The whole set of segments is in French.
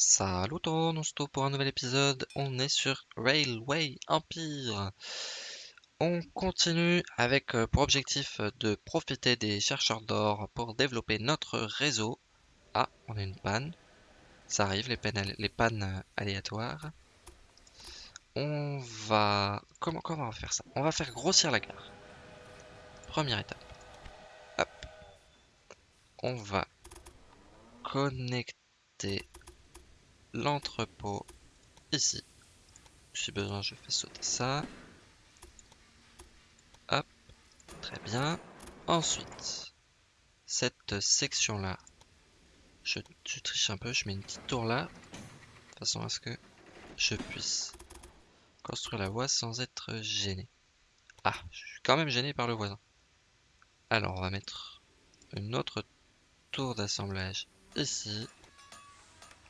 Salut tout le monde, on se pour un nouvel épisode. On est sur Railway Empire. On continue avec euh, pour objectif euh, de profiter des chercheurs d'or pour développer notre réseau. Ah, on a une panne. Ça arrive, les, pannes, les pannes euh, aléatoires. On va... Comment, comment on va faire ça? On va faire grossir la gare. Première étape. Hop. On va connecter l'entrepôt ici. Si besoin, je fais sauter ça. Hop, très bien. Ensuite, cette section-là, je, triche un peu, je mets une petite tour là, de façon à ce que je puisse construire la voie sans être gêné? Ah, je suis quand même gêné par le voisin. Alors, on va mettre une autre tour d'assemblage ici.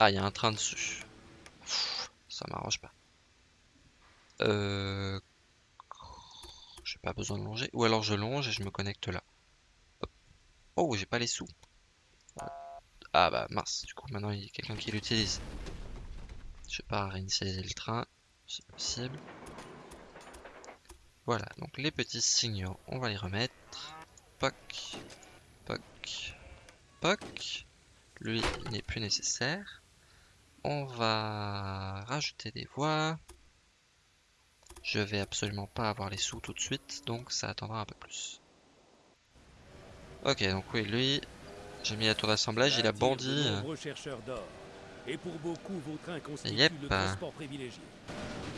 Ah, il y a un train dessus. ça m'arrange pas. Euh... J'ai pas besoin de longer. Ou alors je longe et je me connecte là. Oh, j'ai pas les sous. Ah bah mince, du coup maintenant il y a quelqu'un qui l'utilise. Je vais pas réinitialiser le train, c'est possible. Voilà, donc les petits signaux, on va les remettre. Poc, poc, poc. Lui, il n'est plus nécessaire. On va rajouter des voies. Je vais absolument pas avoir les sous tout de suite, donc ça attendra un peu plus. Ok, donc oui, lui, j'ai mis la tour d'assemblage, il a bondi. Et pour beaucoup, yep.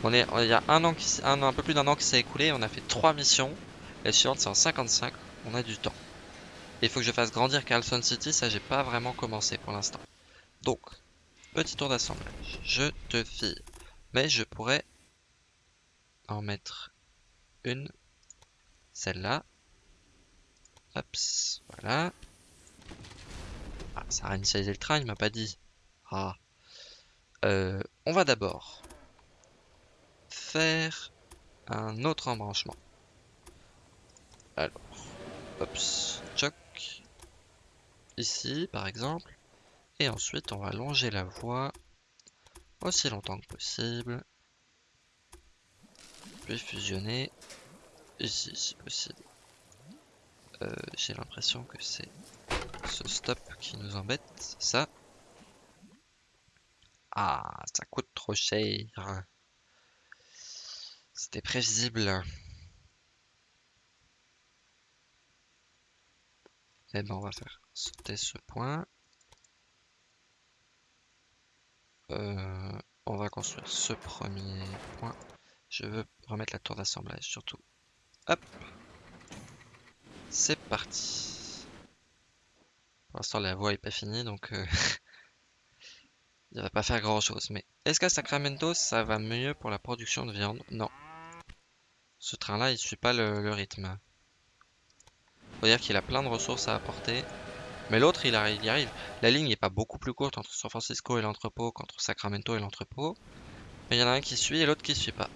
On est, il y a un an, qui, un, un peu plus d'un an qui s'est écoulé, on a fait trois missions. La suivante c'est en 55, on a du temps. il faut que je fasse grandir Carlson City, ça j'ai pas vraiment commencé pour l'instant. Donc, Petit tour d'assemblage. Je te fie. Mais je pourrais en mettre une. Celle-là. Hop, voilà. Ah, ça a réinitialisé le train, il m'a pas dit. Ah. Euh, on va d'abord faire un autre embranchement. Alors, hop, choc. Ici, par exemple. Et ensuite, on va longer la voie aussi longtemps que possible. Puis fusionner ici, si possible. Euh, j'ai l'impression que c'est ce stop qui nous embête, ça. Ah, ça coûte trop cher. C'était prévisible. Et eh ben, on va faire sauter ce point. Euh, on va construire ce premier point. Je veux remettre la tour d'assemblage surtout. Hop C'est parti Pour l'instant la voie est pas finie donc euh, il va pas faire grand chose. Mais est-ce qu'à Sacramento ça va mieux pour la production de viande? Non. Ce train là il suit pas le, le rythme. Faut dire qu'il a plein de ressources à apporter. Mais l'autre, il, y arrive. La ligne n'est pas beaucoup plus courte entre San Francisco et l'entrepôt qu'entre Sacramento et l'entrepôt. Mais il y en a un qui suit et l'autre qui suit pas.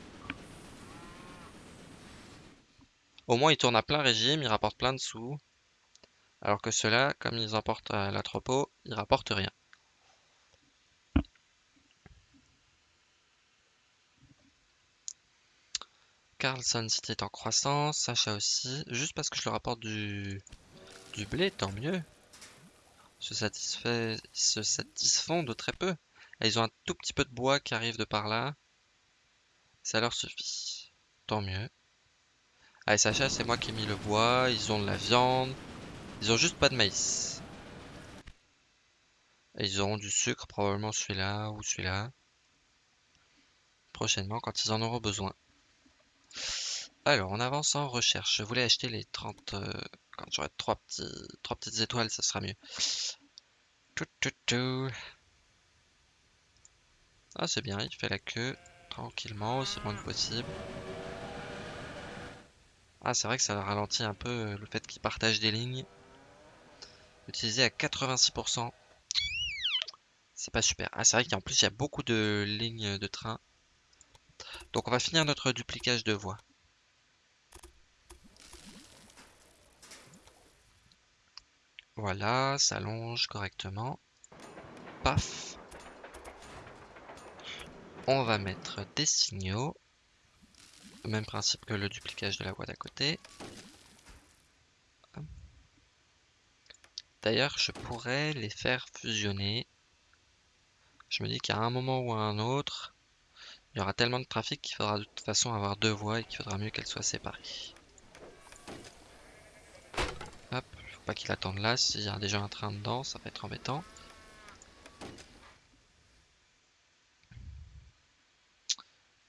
Au moins, il tourne à plein régime, il rapporte plein de sous. Alors que ceux-là, comme ils emportent à l'entrepôt, ils rapportent rien. Carlson City est en croissance, Sacha aussi. Juste parce que je leur rapporte du, du blé, tant mieux se, satisfont de très peu. ils ont un tout petit peu de bois qui arrive de par là. Ça leur suffit. Tant mieux. Allez, Sacha, c'est moi qui ai mis le bois. Ils ont de la viande. Ils ont juste pas de maïs. ils auront du sucre, probablement celui-là ou celui-là. Prochainement, quand ils en auront besoin. Alors, on avance en recherche. Je voulais acheter les 30... Quand j'aurai trois, petits, trois petites étoiles, ça sera mieux. Ah, c'est bien, il fait la queue tranquillement, aussi loin que possible. Ah, c'est vrai que ça ralentit un peu euh, le fait qu'il partage des lignes. Utilisé à 86%. C'est pas super. Ah, c'est vrai qu'en plus, il y a beaucoup de lignes de train. Donc, on va finir notre duplicage de voies. Voilà, ça longe correctement. Paf. On va mettre des signaux. Même principe que le duplicage de la voie d'à côté. D'ailleurs, je pourrais les faire fusionner. Je me dis qu'à un moment ou à un autre, il y aura tellement de trafic qu'il faudra de toute façon avoir deux voies et qu'il faudra mieux qu'elles soient séparées. Hop, faut pas qu'il attende là, s'il y a déjà un train dedans, ça va être embêtant.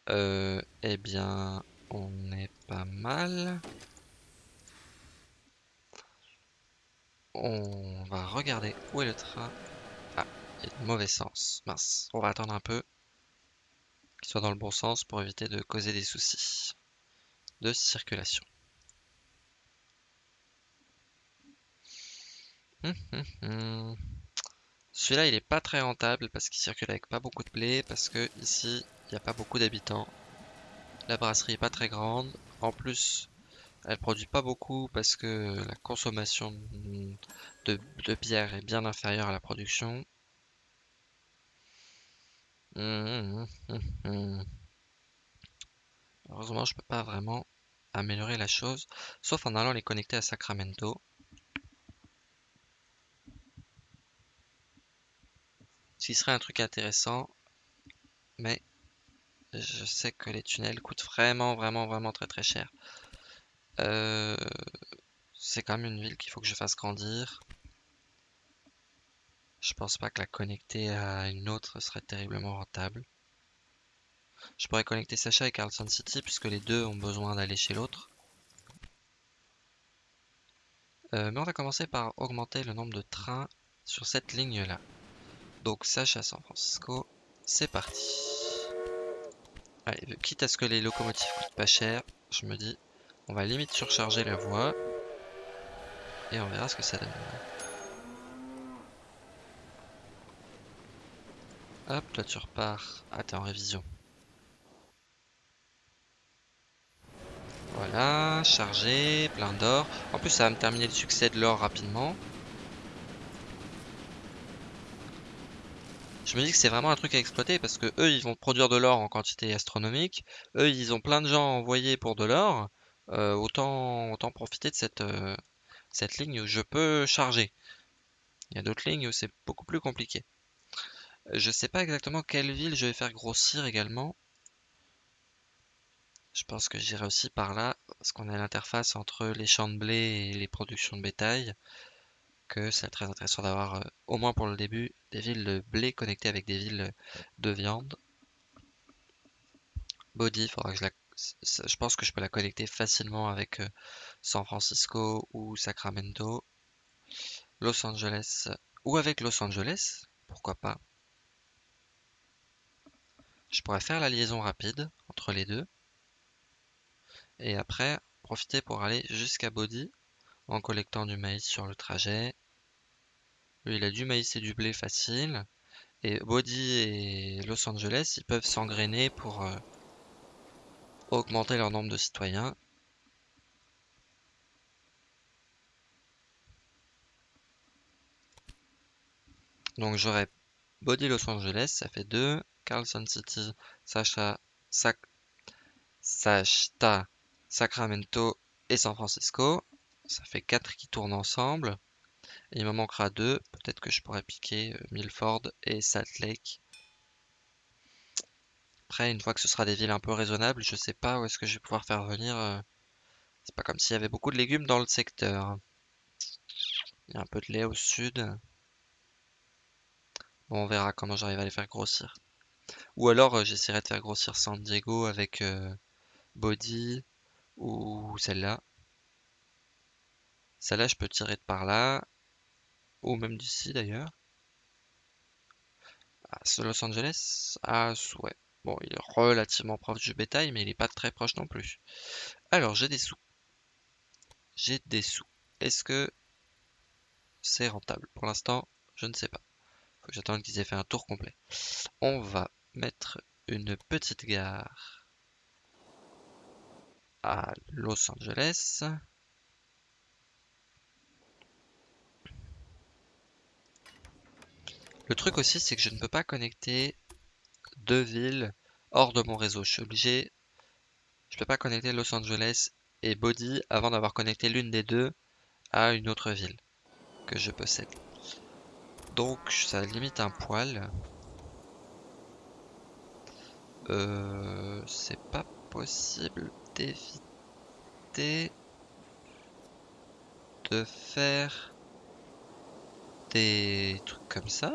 Euh, eh bien, on est pas mal. On va regarder où est le train. Ah, il est mauvais sens. Mince, on va attendre un peu qu'il soit dans le bon sens pour éviter de causer des soucis de circulation. Hum, hum, hum. Celui-là, il est pas très rentable parce qu'il circule avec pas beaucoup de blé, parce que ici, il n'y a pas beaucoup d'habitants. La brasserie est pas très grande. En plus, elle produit pas beaucoup parce que la consommation de, bière est bien inférieure à la production. Heureusement, je peux pas vraiment améliorer la chose, sauf en allant les connecter à Sacramento. Ce qui serait un truc intéressant, mais je sais que les tunnels coûtent vraiment, vraiment, vraiment très très cher. Euh, c'est quand même une ville qu'il faut que je fasse grandir. Je pense pas que la connecter à une autre serait terriblement rentable. Je pourrais connecter Sacha et Carlson City puisque les deux ont besoin d'aller chez l'autre. Euh, mais on va commencer par augmenter le nombre de trains sur cette ligne là. Donc Sacha San Francisco, c'est parti. Allez, quitte à ce que les locomotives coûtent pas cher, je me dis on va limite surcharger la voie. Et on verra ce que ça donne. Hop, là tu repars. Ah, t'es en révision. Voilà, chargé, plein d'or. En plus, ça va me terminer le succès de l'or rapidement. Je me dis que c'est vraiment un truc à exploiter parce que eux, ils vont produire de l'or en quantité astronomique. Eux, ils ont plein de gens envoyés pour de l'or. Euh, autant, autant profiter de cette, euh, cette ligne où je peux charger. Il y a d'autres lignes où c'est beaucoup plus compliqué. Je sais pas exactement quelle ville je vais faire grossir également. Je pense que j'irai aussi par là, parce qu'on a l'interface entre les champs de blé et les productions de bétail, que c'est très intéressant d'avoir, euh, au moins pour le début, des villes de blé connectées avec des villes de viande. Body, je je pense que je peux la connecter facilement avec euh, San Francisco ou Sacramento, Los Angeles ou avec Los Angeles, pourquoi pas. Je pourrais faire la liaison rapide entre les deux et après profiter pour aller jusqu'à Body en collectant du maïs sur le trajet. Lui, il a du maïs et du blé facile. Et Body et Los Angeles, ils peuvent s'engrainer pour euh, augmenter leur nombre de citoyens. Donc j'aurai Body Los Angeles, ça fait 2. Carlson City, Sacha, Sac, Sachta, Sacramento et San Francisco. Ça fait 4 qui tournent ensemble. il me manquera 2. Peut-être que je pourrais piquer euh, Milford et Salt Lake. Après, une fois que ce sera des villes un peu raisonnables, je sais pas où est-ce que je vais pouvoir faire venir. Euh, c'est pas comme s'il y avait beaucoup de légumes dans le secteur. Il y a un peu de lait au sud. Bon, on verra comment j'arrive à les faire grossir. Ou alors, euh, j'essaierai de faire grossir San Diego avec Body ou celle-là. Celle-là, je peux tirer de par là. Ou même d'ici d'ailleurs. Ah, Los Angeles? Ah, ouais. Bon, il est relativement proche du bétail, mais il n'est pas très proche non plus. Alors, j'ai des sous. J'ai des sous. Est-ce que c'est rentable? Pour l'instant, je ne sais pas. Faut que j'attende qu'ils aient fait un tour complet. On va mettre une petite gare à Los Angeles. Le truc aussi, c'est que je ne peux pas connecter deux villes hors de mon réseau. Je suis obligé. Je peux pas connecter Los Angeles et Body avant d'avoir connecté l'une des deux à une autre ville que je possède. Donc ça limite un poil. Euh, c'est pas possible d'éviter de faire des trucs comme ça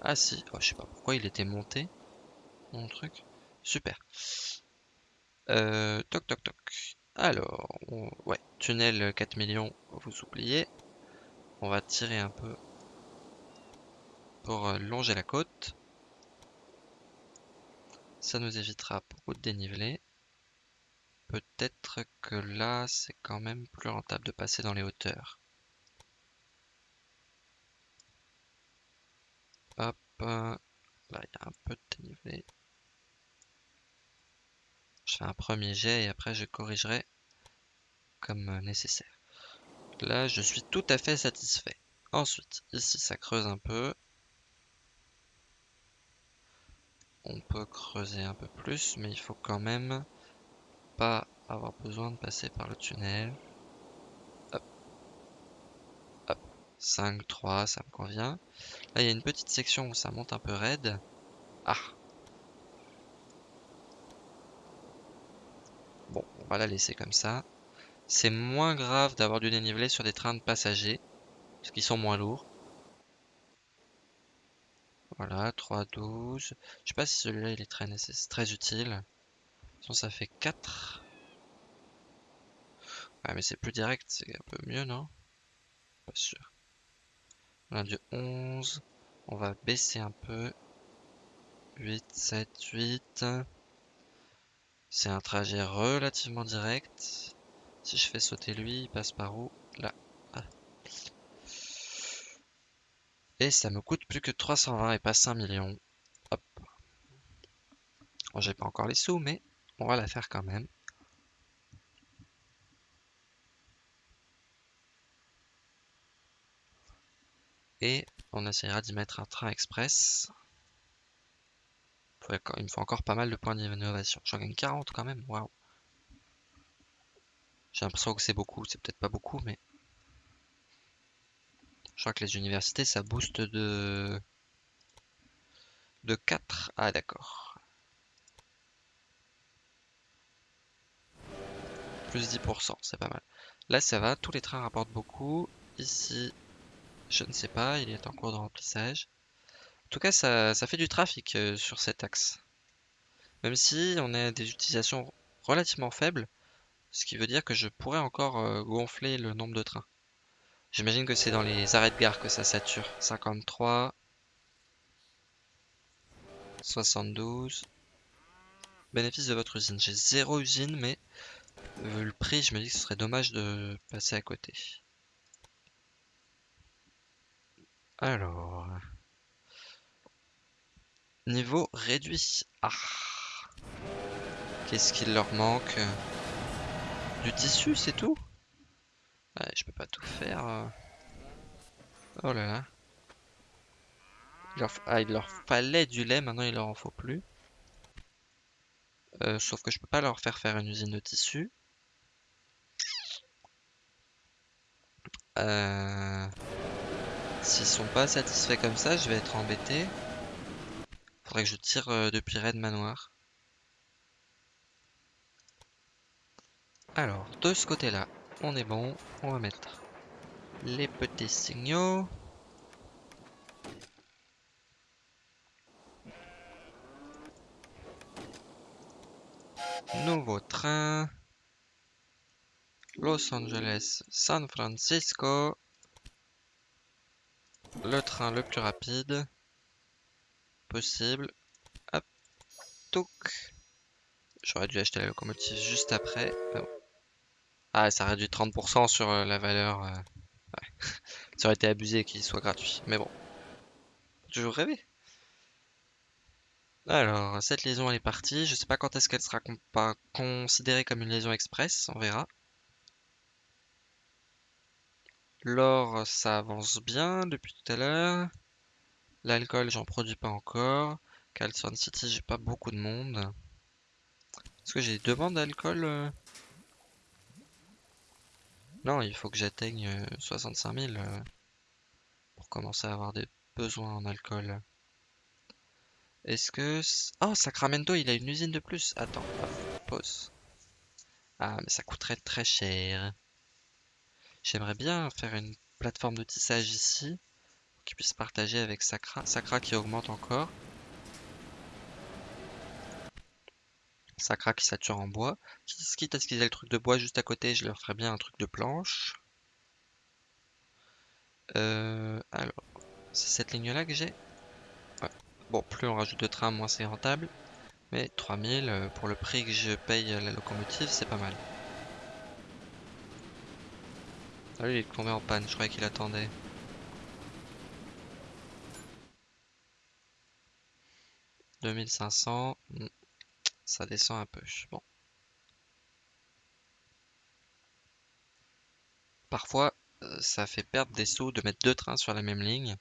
Ah si, oh, je sais pas pourquoi il était monté mon truc. Super. Euh, toc toc toc. Alors, ouais, tunnel 4 millions, vous oubliez. On va tirer un peu pour euh, longer la côte. Ça nous évitera beaucoup de dénivelé. Peut-être que là, c'est quand même plus rentable de passer dans les hauteurs. Hop, là il y a un peu de dénivelé. Je fais un premier jet et après je corrigerai comme nécessaire. Là, je suis tout à fait satisfait. Ensuite, ici, ça creuse un peu. On peut creuser un peu plus, mais il faut quand même pas avoir besoin de passer par le tunnel. Hop. Hop. 5, 3, ça me convient. Là, il y a une petite section où ça monte un peu raide. Ah. Bon, on va la laisser comme ça. C'est moins grave d'avoir du dénivelé sur des trains de passagers, parce qu'ils sont moins lourds. Voilà, 3, 12. Je sais pas si celui-là il est très, très utile. Sinon ça fait 4. Ouais, mais c'est plus direct, c'est un peu mieux, non? Pas sûr. On a du 11. On va baisser un peu. 8, 7, 8. C'est un trajet relativement direct. Si je fais sauter lui, il passe par où? Là. Ah. Et ça me coûte plus que 320 et pas 5 millions. Hop. J'ai pas encore les sous, mais on va la faire quand même. On essaiera d'y mettre un train express. Il me faut encore pas mal de points d'innovation. J'en gagne 40 quand même, waouh. J'ai l'impression que c'est beaucoup, c'est peut-être pas beaucoup, mais... Je crois que les universités, ça booste de... De 4. Ah d'accord. Plus 10%, c'est pas mal. Là, ça va, tous les trains rapportent beaucoup. Ici, je ne sais pas, il est en cours de remplissage. En tout cas, ça, fait du trafic euh, sur cet axe. Même si on a des utilisations relativement faibles, ce qui veut dire que je pourrais encore euh, gonfler le nombre de trains. J'imagine que c'est dans les arrêts de gare que ça sature. 53. 72. Bénéfice de votre usine. J'ai zéro usine, mais vu le prix, je me dis que ce serait dommage de passer à côté. Alors... Niveau réduit. Ah Qu'est-ce qu'il leur manque? Du tissu, c'est tout? Ouais, je peux pas tout faire. Oh là là. Il leur... Ah, il leur fallait du lait, maintenant il leur en faut plus. Euh, sauf que je peux pas leur faire faire une usine de tissu. Euh... S'ils sont pas satisfaits comme ça, je vais être embêté. Faudrait que je tire euh, depuis Red Manoir. Alors, de ce côté-là, on est bon. On va mettre les petits signaux. Nouveau train. Los Angeles, San Francisco. Le train le plus rapide possible. Hop. Touk. J'aurais dû acheter la locomotive juste après. Ah, ça réduit 30% sur euh, la valeur. Euh, ça aurait été abusé qu'il soit gratuit. Mais bon. Toujours rêver. Alors, cette liaison elle est partie. Je sais pas quand est-ce qu'elle sera considérée comme une liaison express. On verra. L'or, ça avance bien depuis tout à l'heure. L'alcool, j'en produis pas encore. Carlson City, j'ai pas beaucoup de monde. Est-ce que j'ai des demandes d'alcool euh Non, il faut que j'atteigne euh, 65 000 euh, pour commencer à avoir des besoins en alcool. Est-ce que... Oh, Sacramento, il a une usine de plus. Attends, pause. Ah, mais ça coûterait très cher. J'aimerais bien faire une plateforme de tissage ici, pour qu'ils puissent partager avec Sacra. Sacra qui augmente encore. Sacra qui sature en bois. Qui- Quitte à ce qu'ils aient le truc de bois juste à côté, je leur ferais bien un truc de planche. Euh, alors, c'est cette ligne-là que j'ai. Ouais. Bon, plus on rajoute de trains, moins c'est rentable. Mais 3000, euh, pour le prix que je paye à la locomotive, c'est pas mal. Ah lui, il est tombé en panne, je croyais qu'il attendait. « 2500, hmm, ça descend un peu. Bon. Parfois, euh, ça fait perdre des sous de mettre deux trains sur la même ligne.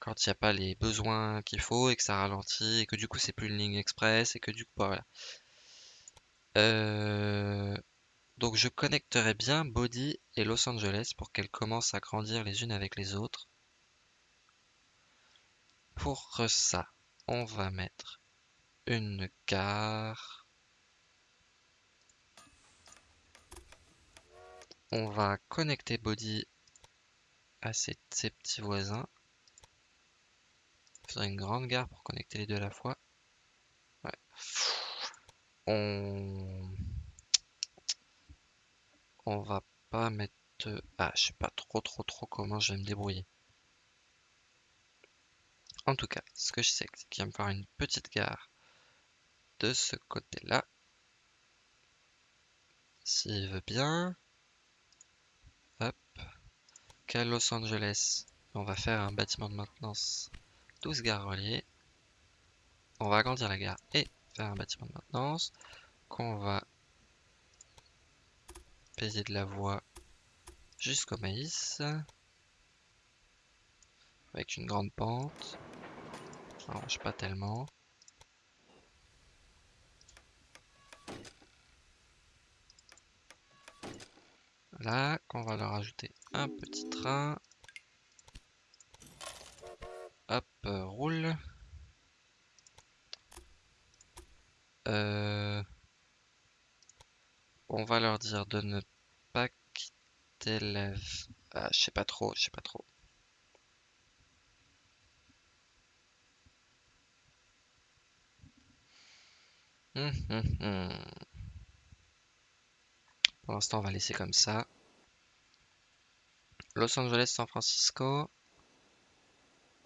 Quand il n'y a pas les besoins qu'il faut et que ça ralentit et que du coup c'est plus une ligne express et que du coup bah, voilà. Euh, Donc je connecterai bien Body et Los Angeles pour qu'elles commencent à grandir les unes avec les autres. Pour ça, on va mettre une gare. On va connecter Body à ses, petits voisins. Il faudrait une grande gare pour connecter les deux à la fois. Ouais. On... On va pas mettre... Ah, je sais pas trop trop trop comment je vais me débrouiller. En tout cas, ce que je sais, c'est qu'il va me faire une petite gare de ce côté-là. S'il veut bien. Hop. Qu'à Los Angeles, on va faire un bâtiment de maintenance 12 gares reliées. On va agrandir la gare et faire un bâtiment de maintenance qu'on va de la voie jusqu'au maïs avec une grande pente. Ça pas tellement. Là, qu'on va leur ajouter un petit train. Hop, euh, roule. Euh, on va leur dire de ne pas quitter la... v- Ah, je sais pas trop, je sais pas trop. Hum, hum, hum. Pour l'instant, on va laisser comme ça. Los Angeles, San Francisco.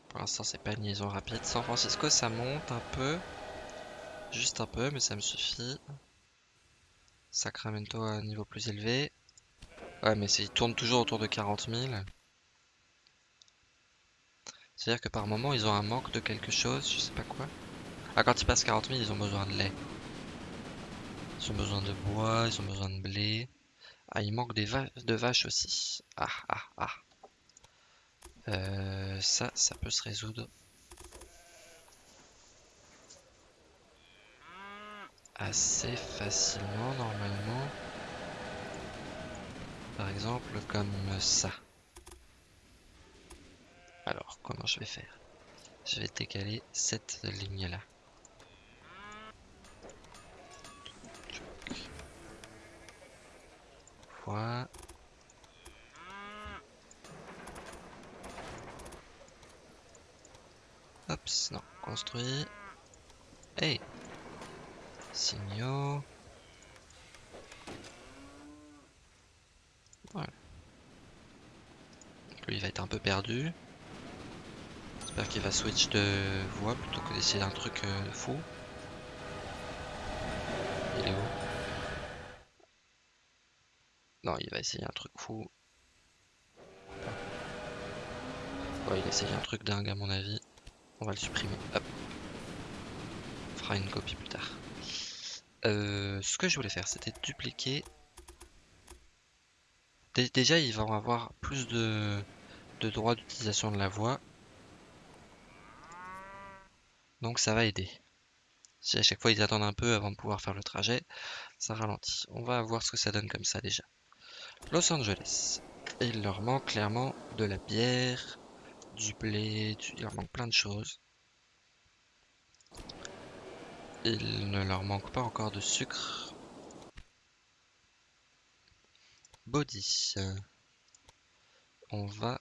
Pour l'instant, c'est pas une liaison rapide. San Francisco, ça monte un peu. Juste un peu, mais ça me suffit. Sacramento à un niveau plus élevé. Ouais, mais c'est- il tourne toujours autour de 40 000. C'est-à-dire que par moment, ils ont un manque de quelque chose, je sais pas quoi. Ah, quand ils passent 40 000, ils ont besoin de lait. Ils ont besoin de bois, ils ont besoin de blé. Ah, il manque des de vaches aussi. Ah, ah, ah. Euh, ça, ça peut se résoudre. Assez facilement, normalement. Par exemple, comme ça. Alors, comment je vais faire? Je vais décaler cette ligne-là. Voilà. Hop, non, construit. Hey Signaux. Voilà. Lui, il va être un peu perdu. J'espère qu'il va switch de voie plutôt que d'essayer un truc euh, fou. Il est où? Non, il va essayer un truc fou. Ouais, il essaye un truc dingue à mon avis. On va le supprimer. On fera une copie plus tard. Euh, ce que je voulais faire, c'était dupliquer. Dé- Déjà, ils vont avoir plus de, de droits d'utilisation de la voie. Donc ça va aider. Si à chaque fois ils attendent un peu avant de pouvoir faire le trajet, ça ralentit. On va voir ce que ça donne comme ça déjà. Los Angeles. il leur manque clairement de la bière, du blé, il leur manque plein de choses. Il ne leur manque pas encore de sucre. Body. On va...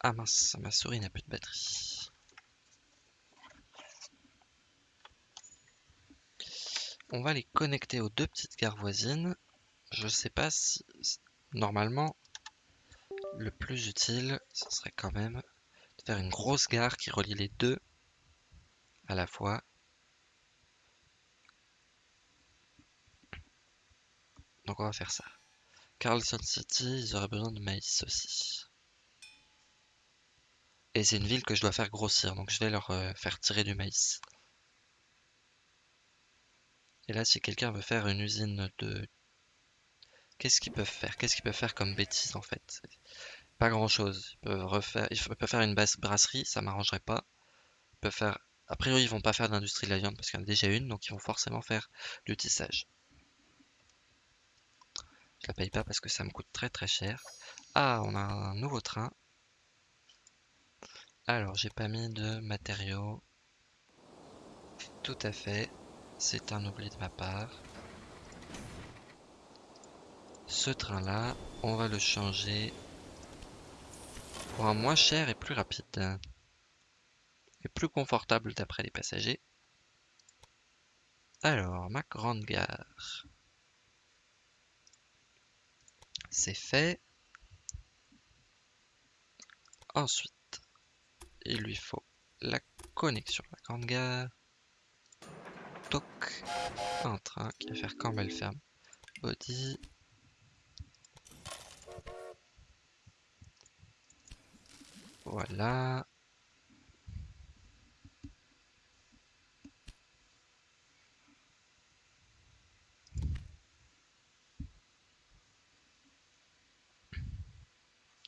Ah mince, ma souris n'a plus de batterie. On va les connecter aux deux petites gares voisines. Je sais pas si... Normalement, le plus utile, ce serait quand même de faire une grosse gare qui relie les deux à la fois. Donc on va faire ça. Carlson City, ils auraient besoin de maïs aussi. Et c'est une ville que je dois faire grossir, donc je vais leur euh, faire tirer du maïs. Et là, si quelqu'un veut faire une usine de... Qu'est-ce qu'ils peuvent faire? Qu'est-ce qu'ils peuvent faire comme bêtise en fait? Pas grand chose. Ils peuvent faire une basse brasserie, ça m'arrangerait pas. Faire... A priori, ils vont pas faire d'industrie de la viande parce qu'il y en a déjà une, donc ils vont forcément faire du tissage. Je la paye pas parce que ça me coûte très très cher. Ah, on a un nouveau train. Alors, j'ai pas mis de matériaux. Tout à fait. C'est un oubli de ma part. Ce train-là, on va le changer pour un moins cher et plus rapide. Et plus confortable d'après les passagers. Alors, ma grande gare. C'est fait. Ensuite, il lui faut la connexion à la grande gare. Toc. Un train qui va faire elle ferme. Body. Voilà.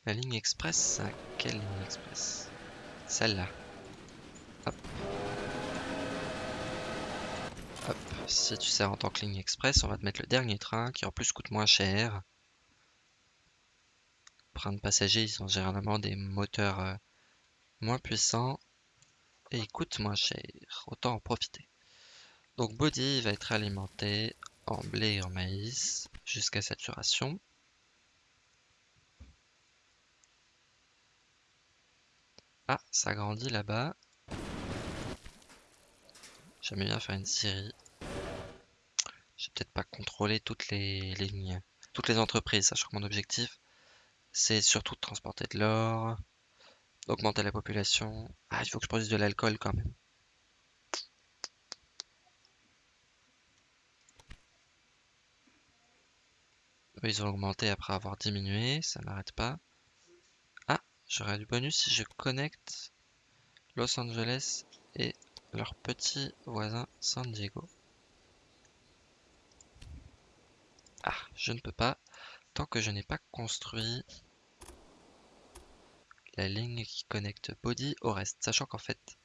La ligne express, quelle ligne express? Celle-là. Hop. Si tu sers en tant que ligne express, on va te mettre le dernier train qui en plus coûte moins cher. Train de passagers, ils ont généralement des moteurs euh, moins puissants et ils coûtent moins cher. Autant en profiter. Donc body va être alimenté en blé et en maïs jusqu'à saturation. Ah, ça grandit là-bas. J'aime bien faire une série. J'ai peut-être pas contrôlé toutes les lignes, toutes les entreprises, sachant que mon objectif, c'est surtout de transporter de l'or, d'augmenter la population. Ah, il faut que je produise de l'alcool quand même. ils ont augmenté après avoir diminué, ça n'arrête pas. J'aurai du bonus si je connecte Los Angeles et leur petit voisin San Diego. Ah, je ne peux pas tant que je n'ai pas construit la ligne qui connecte Body au reste, sachant qu'en fait,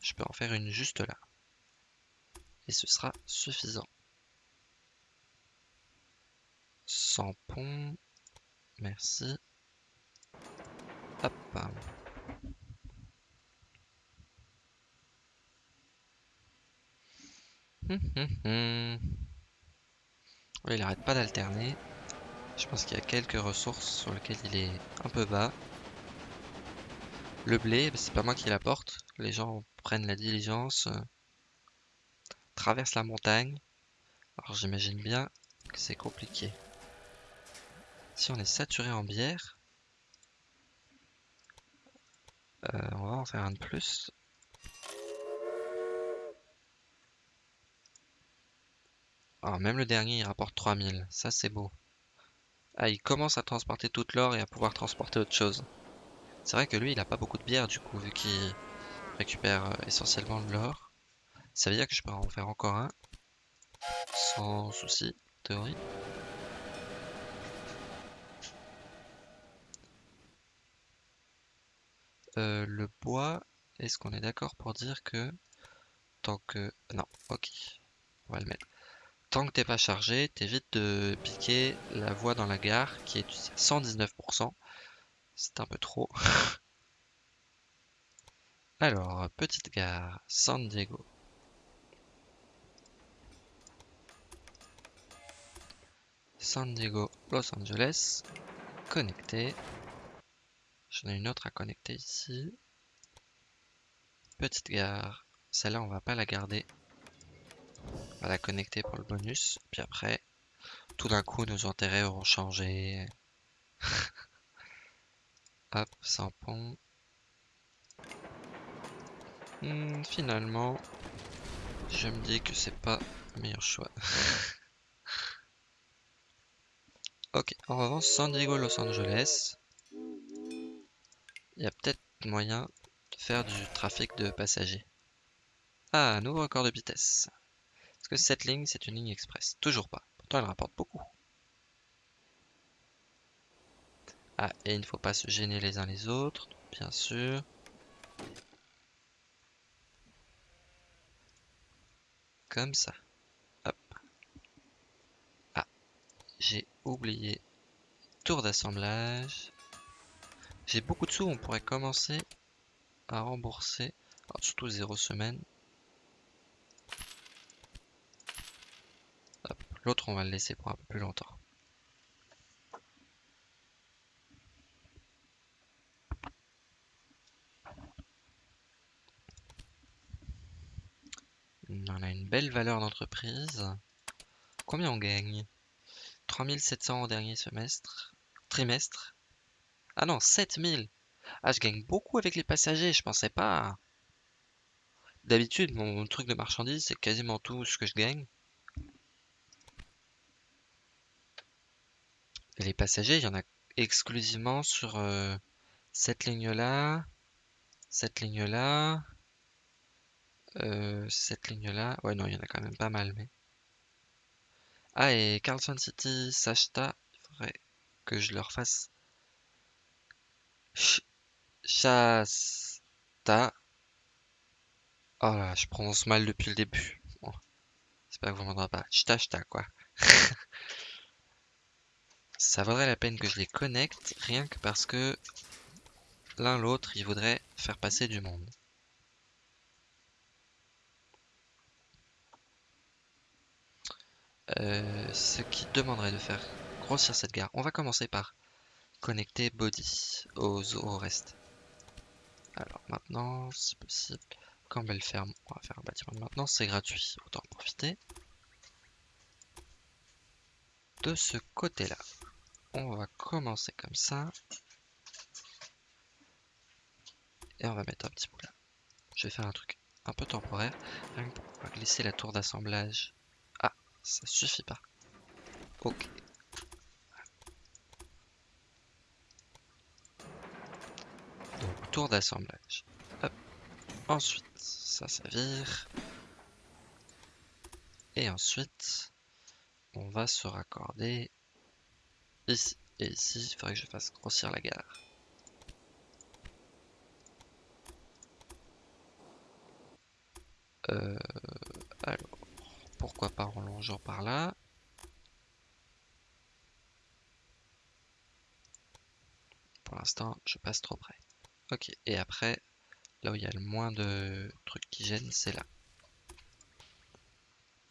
je peux en faire une juste là. Et ce sera suffisant. Sans pont, merci. Hop. Hum, hum, hum. il arrête pas d'alterner. Je pense qu'il y a quelques ressources sur lesquelles il est un peu bas. Le blé, c'est pas moi qui l'apporte. Les gens prennent la diligence, euh, traversent la montagne. Alors j'imagine bien que c'est compliqué. Si on est saturé en bière, euh, on va en faire un de plus. Alors ah, même le dernier il rapporte 3000, ça c'est beau. Ah il commence à transporter toute l'or et à pouvoir transporter autre chose. C'est vrai que lui il a pas beaucoup de bière du coup vu qu'il récupère euh, essentiellement de l'or. Ça veut dire que je peux en faire encore un. Sans souci, théorie. Euh, le bois, est-ce qu'on est d'accord pour dire que tant que... Non, ok. On va le mettre. Tant que t'es pas chargé, t'évites de piquer la voie dans la gare qui est 119%. C'est un peu trop. Alors, petite gare, San Diego. San Diego, Los Angeles, connecté. J'en ai une autre à connecter ici. Petite gare, celle-là on va pas la garder. On va la connecter pour le bonus. Puis après, tout d'un coup nos intérêts auront changé. Hop, sans pont. Hmm, finalement, je me dis que c'est pas le meilleur choix. ok, en revanche, San Diego, Los Angeles, y a peut-être moyen de faire du trafic de passagers. Ah, nouveau record de vitesse. Est-ce que cette ligne, c'est une ligne express? Toujours pas. Pourtant, elle rapporte beaucoup. Ah, et il ne faut pas se gêner les uns les autres, bien sûr. Comme ça. Hop. Ah, j'ai oublié. Tour d'assemblage. J'ai beaucoup de sous, on pourrait commencer à rembourser. surtout zéro semaine. L'autre, on va le laisser pour un peu plus longtemps. On a une belle valeur d'entreprise. Combien on gagne? 3700 au dernier semestre. Trimestre. Ah non, 7000. Ah, je gagne beaucoup avec les passagers, je pensais pas. D'habitude, mon truc de marchandise, c'est quasiment tout ce que je gagne. les passagers, il y en a exclusivement sur euh, cette ligne-là, cette ligne-là, euh, cette ligne-là. Ouais, non, il y en a quand même pas mal, mais... Ah, et Carlson City, Sashta, il faudrait que je leur fasse... Chasta. Oh là, je prononce mal depuis le début. Bon. J'espère que vous m'entendrez pas. Chta, quoi. Ça vaudrait la peine que je les connecte, rien que parce que l'un l'autre, il voudrait faire passer du monde. Euh, ce qui demanderait de faire grossir cette gare. On va commencer par connecter body aux, au reste. Alors maintenant, si possible, Campbell Ferme, on va faire un bâtiment de maintenance, c'est gratuit, autant en profiter. De ce côté-là, on va commencer comme ça. Et on va mettre un petit bout là. Je vais faire un truc un peu temporaire, que pour glisser la tour d'assemblage ça suffit pas. Ok. Donc tour d'assemblage. Ensuite, ça, ça vire. Et ensuite, on va se raccorder ici. Et ici, il faudrait que je fasse grossir la gare. Euh, alors, pourquoi pas en longeant par là? Pour l'instant, je passe trop près. Ok, et après, là où il y a le moins de trucs qui gênent, c'est là.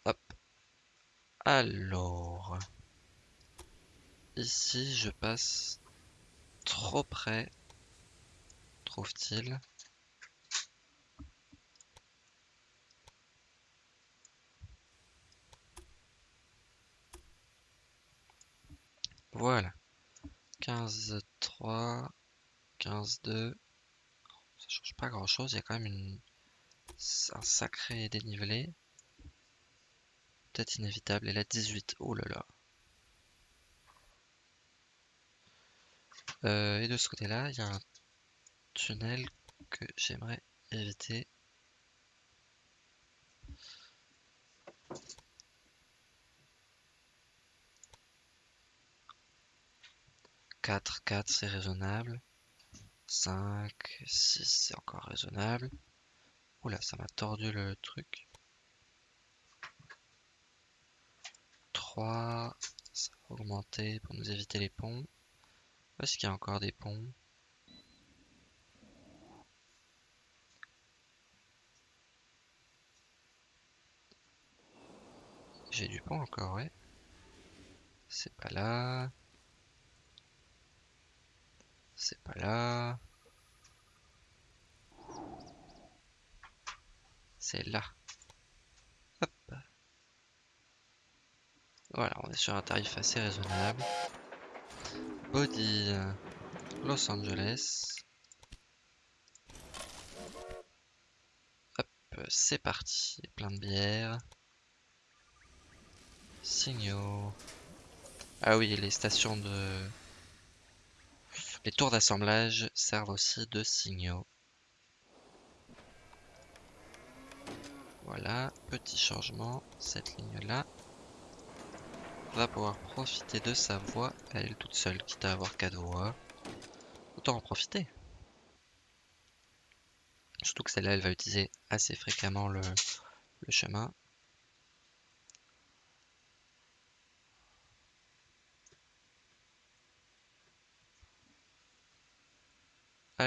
Hop. Alors, ici, je passe trop près, trouve-t-il. Voilà. 15, 3, 15, 2. Change pas grand chose. Il y a quand même une... un sacré dénivelé. Peut-être inévitable. Et la 18. Oh là là. Euh, et de ce côté-là, il y a un tunnel que j'aimerais éviter. 4, 4 c'est raisonnable. 5, 6 c'est encore raisonnable. Oula, ça m'a tordu le truc. 3, ça va augmenter pour nous éviter les ponts. Est-ce qu'il y a encore des ponts? J'ai du pont encore, ouais. C'est pas là. C'est pas là. C'est là. Hop. Voilà, on est sur un tarif assez raisonnable. Body Los Angeles. Hop, c'est parti. Plein de bière. Signaux. Ah oui, les stations de... Les tours d'assemblage servent aussi de signaux. Voilà, petit changement, cette ligne-là va pouvoir profiter de sa voie, elle toute seule, quitte à avoir quatre voies. Autant en profiter. Surtout que celle-là, elle va utiliser assez fréquemment le chemin.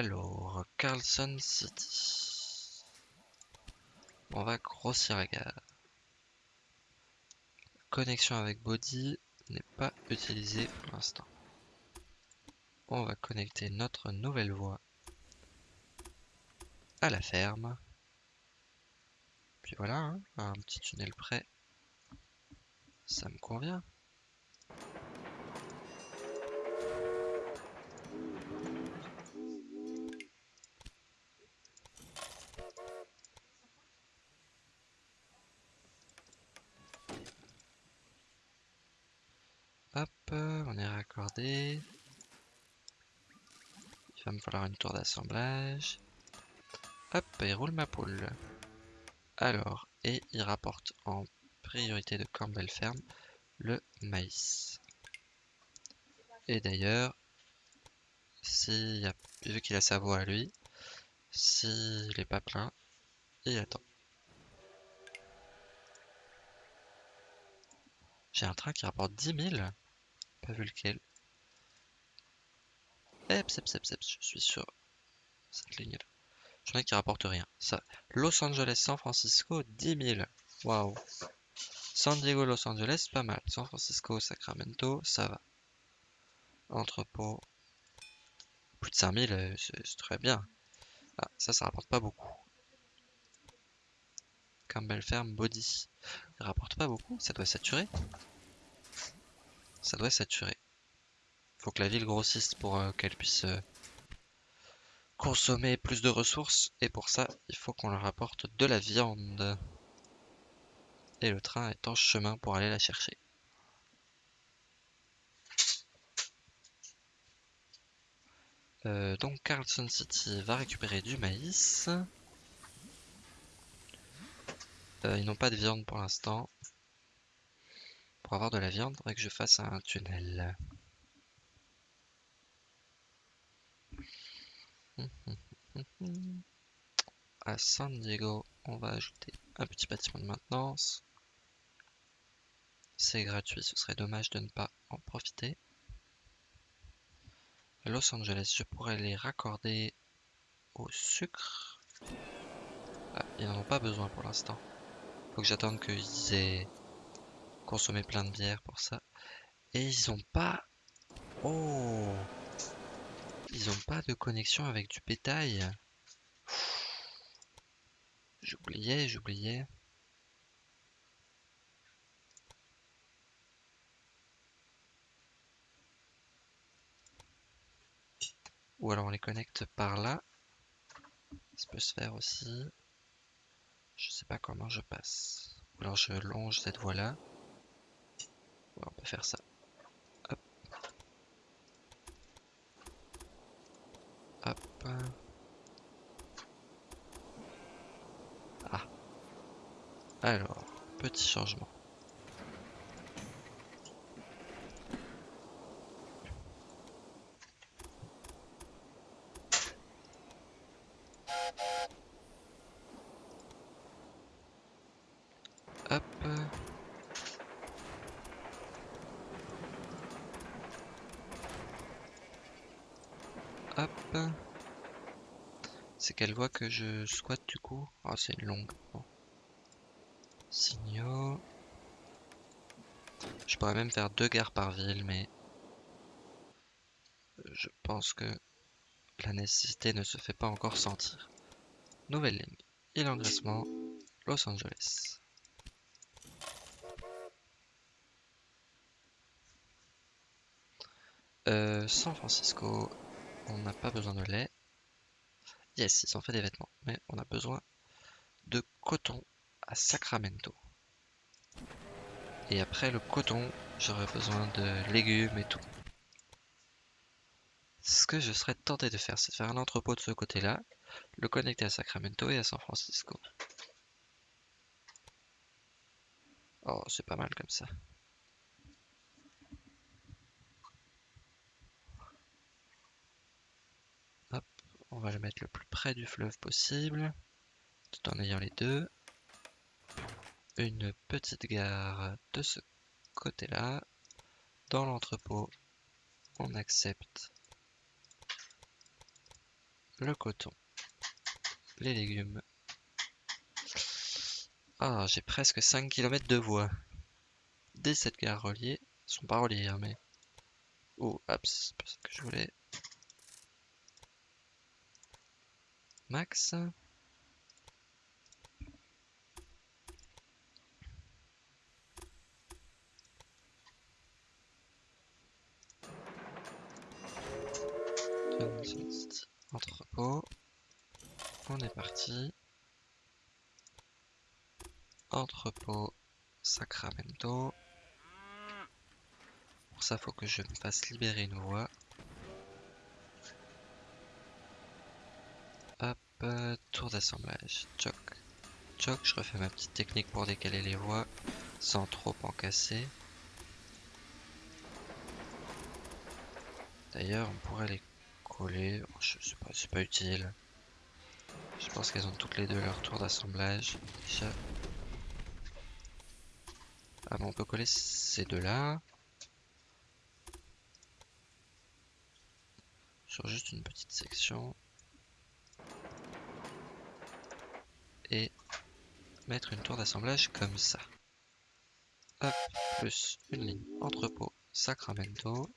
Alors, Carlson City. On va grossir la gare. Connexion avec body n'est pas utilisée pour l'instant. On va connecter notre nouvelle voie à la ferme. Puis voilà, hein, un petit tunnel prêt. Ça me convient. Me falloir une tour d'assemblage. Hop, il roule ma poule. Alors, et il rapporte en priorité de Campbell Ferme le maïs. Et d'ailleurs, vu qu'il a sa voix à lui, s'il est pas plein, il attend. J'ai un train qui rapporte 10 000 pas vu lequel. Je suis sur cette ligne-là. J'en ai qui rapporte rien. Ça, Los Angeles, San Francisco, 10 000. Waouh. San Diego, Los Angeles, pas mal. San Francisco, Sacramento, ça va. Entrepôt, plus de 5000, euh, c'est très bien. Ah, ça, ça rapporte pas beaucoup. Campbell Ferme, Body. Il rapporte pas beaucoup, ça doit saturer ça doit saturer. Faut que la ville grossisse pour euh, qu'elle puisse euh, consommer plus de ressources. Et pour ça, il faut qu'on leur apporte de la viande. Et le train est en chemin pour aller la chercher. Euh, donc Carlson City va récupérer du maïs. ils n'ont pas de viande pour l'instant. Pour avoir de la viande, il faudrait que je fasse un tunnel. À San Diego, on va ajouter un petit bâtiment de maintenance. C'est gratuit, ce serait dommage de ne pas en profiter. Los Angeles, je pourrais les raccorder au sucre. Ah, ils n'en ont pas besoin pour l'instant. Faut que j'attende qu'ils aient consommer plein de bière pour ça. Et ils ont pas... Oh Ils ont pas de connexion avec du bétail. J'oubliais, j'oubliais. Ou alors on les connecte par là. Ça peut se faire aussi. Je sais pas comment je passe. Ou alors je longe cette voie là on peut faire ça. Hop. Ah. Alors, petit changement. Hop. Hop. C'est quelle voie que je squatte du coup? Ah, c'est une longue. Signaux. Je pourrais même faire deux gares par ville, mais je pense que la nécessité ne se fait pas encore sentir. Nouvelle ligne. Il engraissement Los Angeles. Euh, San Francisco, on n'a pas besoin de lait. Ils ont fait des vêtements, mais on a besoin de coton à Sacramento. Et après le coton, j'aurais besoin de légumes et tout. Ce que je serais tenté de faire, c'est de faire un entrepôt de ce côté-là, le connecter à Sacramento et à San Francisco. Oh, c'est pas mal comme ça. Hop, on va le mettre le plus près du fleuve possible, tout en ayant les deux. Une petite gare de ce côté-là. Dans l'entrepôt, on accepte le coton, les légumes. Ah, j'ai presque 5 km de voie. Dès cette gare reliée, sont pas reliées, hein, mais... Oh, hop, c'est pas ça que je voulais. Max. Entrepôt. On est parti. Entrepôt Sacramento. Pour ça, faut que je me fasse libérer une voie. Tour d'assemblage. Choc. Choc, je refais ma petite technique pour décaler les voies sans trop en casser. D'ailleurs, on pourrait les coller. Je sais pas, c'est pas utile. Je pense qu'elles ont toutes les deux leur tour d'assemblage. Ah bon, on peut coller ces deux-là. Sur juste une petite section. Et mettre une tour d'assemblage comme ça. Hop, plus une ligne entrepôt Sacramento.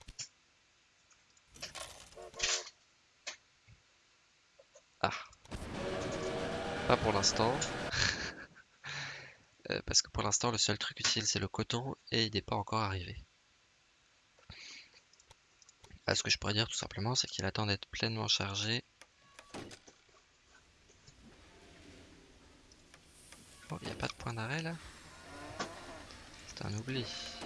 Ah. Pas pour l'instant. Euh, parce que pour l'instant, le seul truc utile, c'est le coton et il n'est pas encore arrivé. Ah, ce que je pourrais dire tout simplement, c'est qu'il attend d'être pleinement chargé. Oh, il n'y a pas de point d'arrêt là Est-ce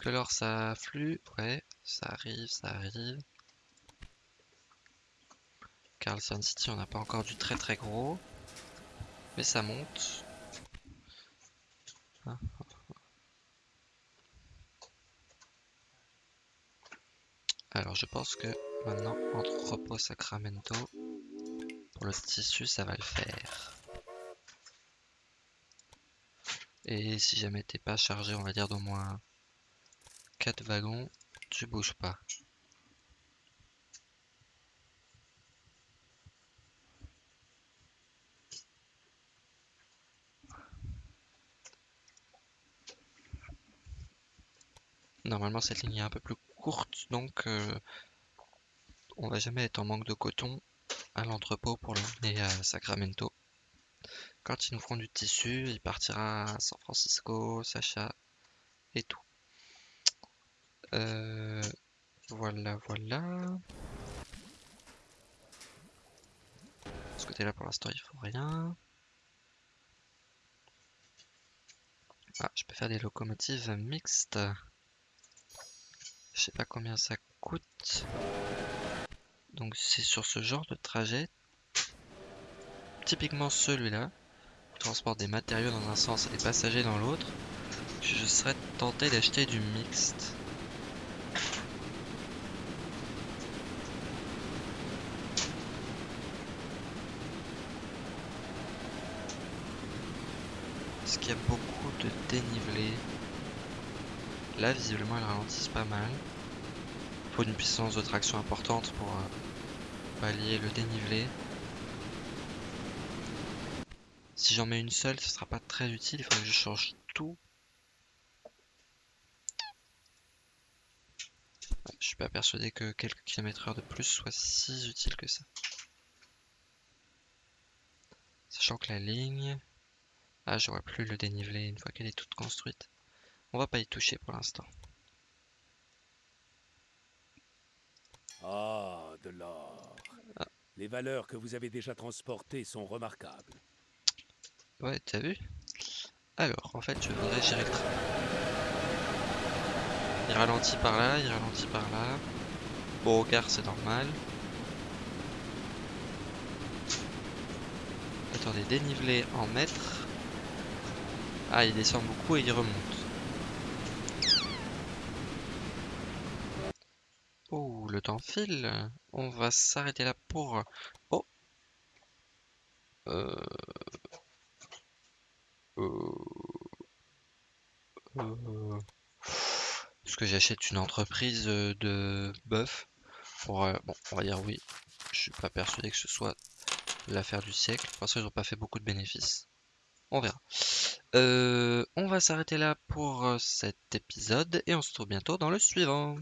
que l'or ça afflue Ouais, ça arrive, ça arrive. Carlson City, on n'a pas encore du très très gros. Mais ça monte. Ah. Alors je pense que maintenant entre repos Sacramento, le tissu ça va le faire. Et si jamais t'es pas chargé, on va dire d'au moins 4 wagons, tu bouges pas. Normalement cette ligne est un peu plus courte donc euh, on va jamais être en manque de coton à l'entrepôt pour l'emmener à Sacramento. Quand ils nous feront du tissu, il partira à San Francisco, Sacha et tout. Euh, voilà, voilà. ce côté-là, pour l'instant, il faut rien. Ah, je peux faire des locomotives mixtes. Je sais pas combien ça coûte. Donc c'est sur ce genre de trajet, typiquement celui-là, transport des matériaux dans un sens et des passagers dans l'autre, je serais tenté d'acheter du mixte. Parce qu'il y a beaucoup de dénivelé. Là, visiblement, elles ralentissent pas mal. Faut une puissance de traction importante pour euh, pallier le dénivelé. Si j'en mets une seule, ce sera pas très utile. Il faudrait que je change tout. Je suis pas persuadé que quelques kilomètres heure de plus soit si utile que ça. Sachant que la ligne... Ah, je vois plus le dénivelé une fois qu'elle est toute construite. On va pas y toucher pour l'instant. Ah, Les valeurs que vous avez déjà transportées sont remarquables. Ouais, t'as vu? Alors, en fait, je voudrais gérer le train. Il ralentit par là, il ralentit par là. Bon, au quart, c'est normal. Attendez, dénivelé en mètres. Ah, il descend beaucoup et il remonte. Oh, le temps file. On va s'arrêter là pour... Oh euh... Euh... Euh... Est-ce que j'achète une entreprise euh, de bœuf pour... euh, Bon, on va dire oui. Je suis pas persuadé que ce soit l'affaire du siècle. Parce qu'ils n'ont pas fait beaucoup de bénéfices. On verra. Euh, on va s'arrêter là pour euh, cet épisode et on se retrouve bientôt dans le suivant.